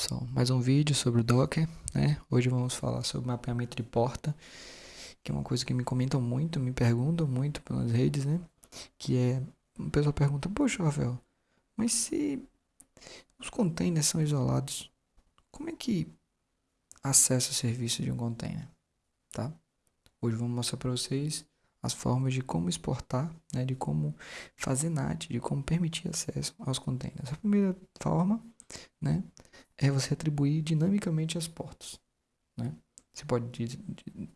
Pessoal, mais um vídeo sobre o Docker, né? Hoje vamos falar sobre mapeamento de porta, que é uma coisa que me comentam muito, me perguntam muito pelas redes, né? Que é, o pessoal pergunta, poxa Rafael, mas se os containers são isolados, como é que acessa o serviço de um container, tá? Hoje vamos mostrar para vocês as formas de como exportar, né? De como fazer NAT, de como permitir acesso aos containers. A primeira forma, né? é você atribuir dinamicamente as portas. Né? Você pode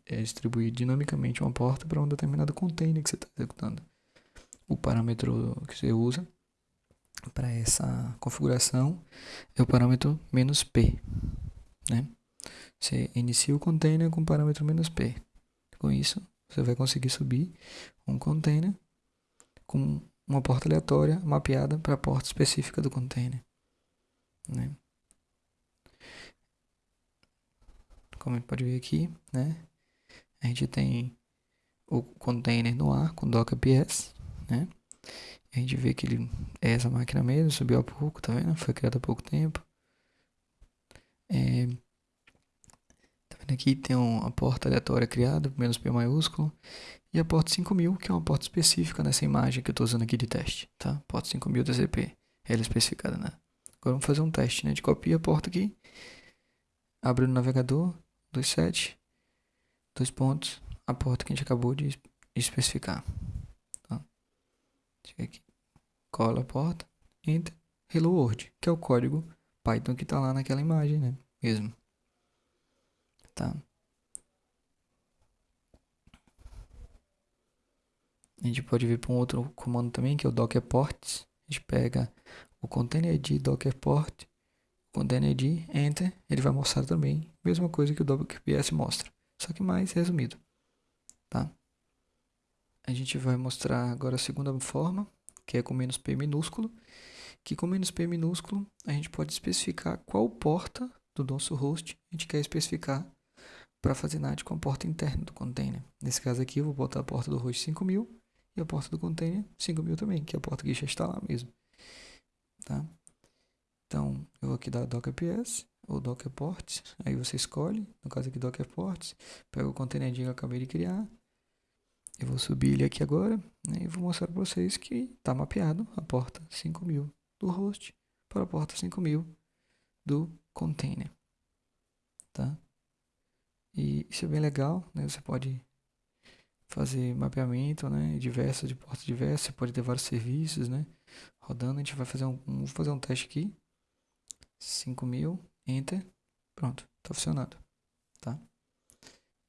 é, distribuir dinamicamente uma porta para um determinado container que você está executando. O parâmetro que você usa para essa configuração é o parâmetro menos "-p". Né? Você inicia o container com o parâmetro menos "-p". Com isso, você vai conseguir subir um container com uma porta aleatória mapeada para a porta específica do container. Né? como a gente pode ver aqui, né? A gente tem o container no ar com Docker PS, né? A gente vê que ele é essa máquina mesmo, subiu há pouco, tá vendo? Foi criada há pouco tempo. É, tá vendo aqui? Tem uma porta aleatória criada, menos P maiúsculo. E a porta 5000, que é uma porta específica nessa imagem que eu estou usando aqui de teste, tá? Porta 5000 TCP, ela é especificada, né? Agora vamos fazer um teste, né? De copia a porta aqui, abre no navegador, 27, dois pontos, a porta que a gente acabou de especificar. Tá? Chega aqui, cola a porta, enter, hello world, que é o código Python que está lá naquela imagem, né? Mesmo. Tá? A gente pode vir para um outro comando também, que é o docker ports. A gente pega o container de docker port quando ND Enter, ele vai mostrar também a mesma coisa que o WQPS mostra, só que mais resumido. Tá? A gente vai mostrar agora a segunda forma, que é com menos P minúsculo, que com menos P minúsculo a gente pode especificar qual porta do nosso host a gente quer especificar para fazer NAT com a porta interna do container. Nesse caso aqui eu vou botar a porta do host 5000 e a porta do container 5000 também, que é a porta que já está lá mesmo. Tá? Então, eu vou aqui dar Docker PS ou Docker Ports, aí você escolhe, no caso aqui Docker pega o container que eu acabei de criar, eu vou subir ele aqui agora né, e vou mostrar para vocês que está mapeado a porta 5000 do host para a porta 5000 do container, tá? E isso é bem legal, né? Você pode fazer mapeamento, né? Diversos de portas diversas, você pode ter vários serviços, né? Rodando, a gente vai fazer um, vamos fazer um teste aqui 5000, enter, pronto, está funcionando, tá?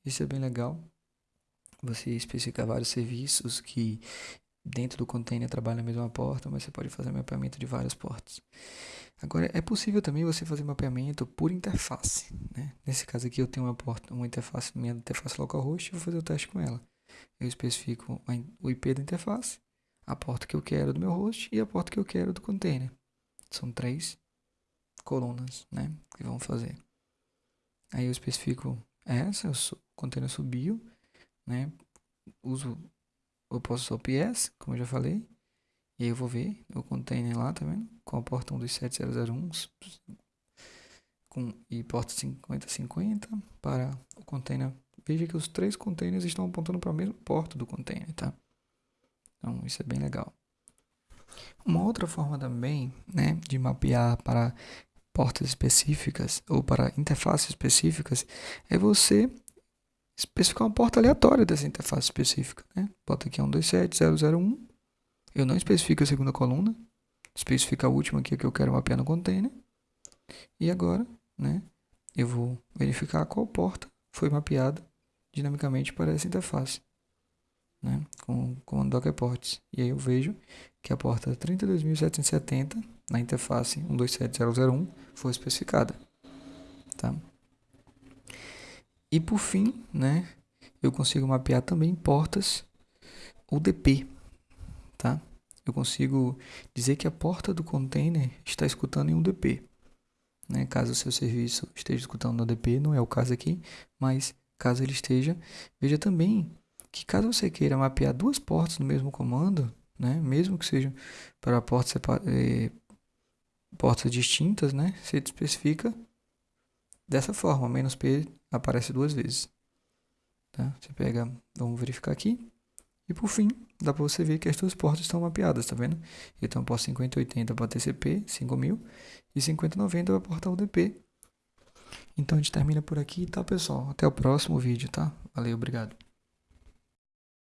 Isso é bem legal, você especificar vários serviços que dentro do container trabalham na mesma porta, mas você pode fazer mapeamento de várias portas. Agora, é possível também você fazer mapeamento por interface, né? Nesse caso aqui eu tenho uma porta, uma interface, minha interface localhost, vou fazer o teste com ela. Eu especifico o IP da interface, a porta que eu quero do meu host e a porta que eu quero do container. São três colunas, né? Que vão fazer. Aí eu especifico essa, o container subiu, né? Uso, eu posso usar o PS, como eu já falei. E aí eu vou ver o container lá, tá vendo? Com a porta 127001 com, e porta 5050 para o container. Veja que os três containers estão apontando para a mesma porta do container, tá? Então isso é bem legal. Uma outra forma também, né, de mapear para portas específicas ou para interfaces específicas é você especificar uma porta aleatória dessa interface específica. Né? Bota aqui 127.001. Eu não especifico a segunda coluna. Especifico a última aqui que eu quero mapear no container. E agora, né, eu vou verificar qual porta foi mapeada dinamicamente para essa interface. Né, com, com Docker Ports. E aí eu vejo que a porta 32.770 na interface 127001 foi especificada. Tá? E por fim, né, eu consigo mapear também portas UDP. Tá? Eu consigo dizer que a porta do container está escutando em UDP. Né? Caso o seu serviço esteja escutando no UDP, não é o caso aqui, mas caso ele esteja, veja também que caso você queira mapear duas portas no mesmo comando, né, mesmo que seja para portas portas distintas, né? Você especifica dessa forma, menos P aparece duas vezes. Tá? Você pega, vamos verificar aqui. E por fim, dá para você ver que as duas portas estão mapeadas, tá vendo? Então, porta 5080 para TCP, 5000, e 5090 para porta UDP. Então, a gente termina por aqui, tá, pessoal? Até o próximo vídeo, tá? Valeu, obrigado.